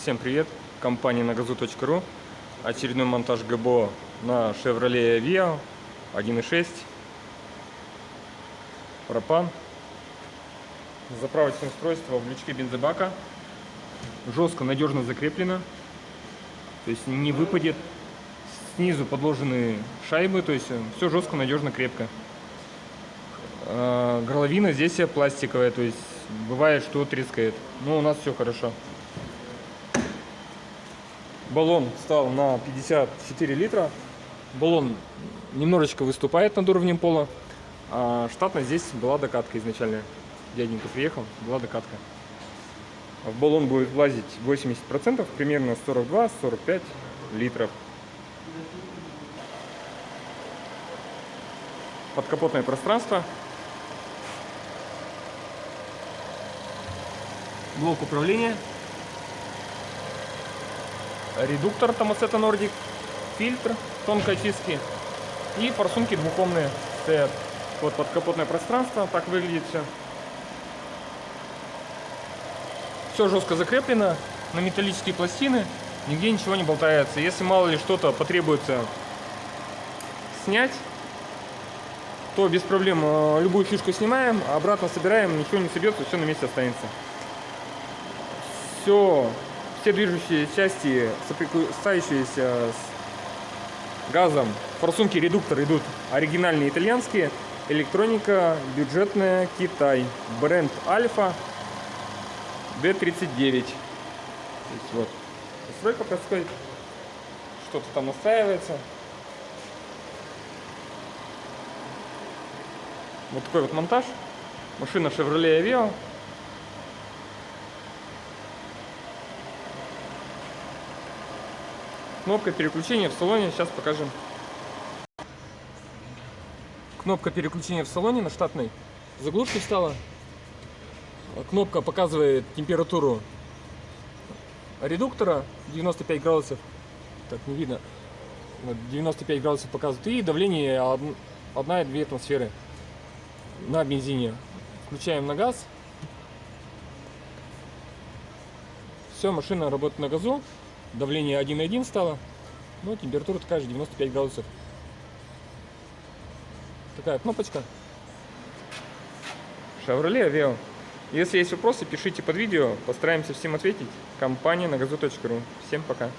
Всем привет! Компания на газу.ру Очередной монтаж ГБО на Chevrolet Aveo 1.6 Пропан. Заправочное устройство в лючке бензобака. Жестко, надежно закреплено. То есть не выпадет Снизу подложены шайбы То есть все жестко, надежно, крепко. А, Горловина здесь пластиковая То есть бывает, что трескает. Но у нас все хорошо Баллон стал на 54 литра. Баллон немножечко выступает над уровнем пола. А штатно здесь была докатка изначально. Дяденька приехал, была докатка. В баллон будет влазить 80%, примерно 42-45 литров. Подкапотное пространство. Блок управления редуктор Томасета Nordic, фильтр тонкой очистки и форсунки двухомные стоят. Вот подкапотное пространство, так выглядит все. Все жестко закреплено на металлические пластины, нигде ничего не болтается. Если мало ли что-то потребуется снять, то без проблем э, любую фишку снимаем, обратно собираем, ничего не собьется, все на месте останется. Все все движущие части, соприкасающиеся с газом, форсунки, редуктор идут. Оригинальные итальянские, электроника бюджетная Китай, бренд Альфа D39. вот, настройка происходит, что-то там настраивается. Вот такой вот монтаж. Машина Chevrolet Aveo Кнопка переключения в салоне, сейчас покажем. Кнопка переключения в салоне на штатной заглушке стала. Кнопка показывает температуру редуктора 95 градусов. Так, не видно. 95 градусов показывает. И давление 1-2 атмосферы на бензине. Включаем на газ. Все, машина работает на газу. Давление 1,1 стало. Но температура такая же, 95 градусов. Такая кнопочка. Chevrolet Aveo. Если есть вопросы, пишите под видео. Постараемся всем ответить. Компания на газу.ру. Всем пока.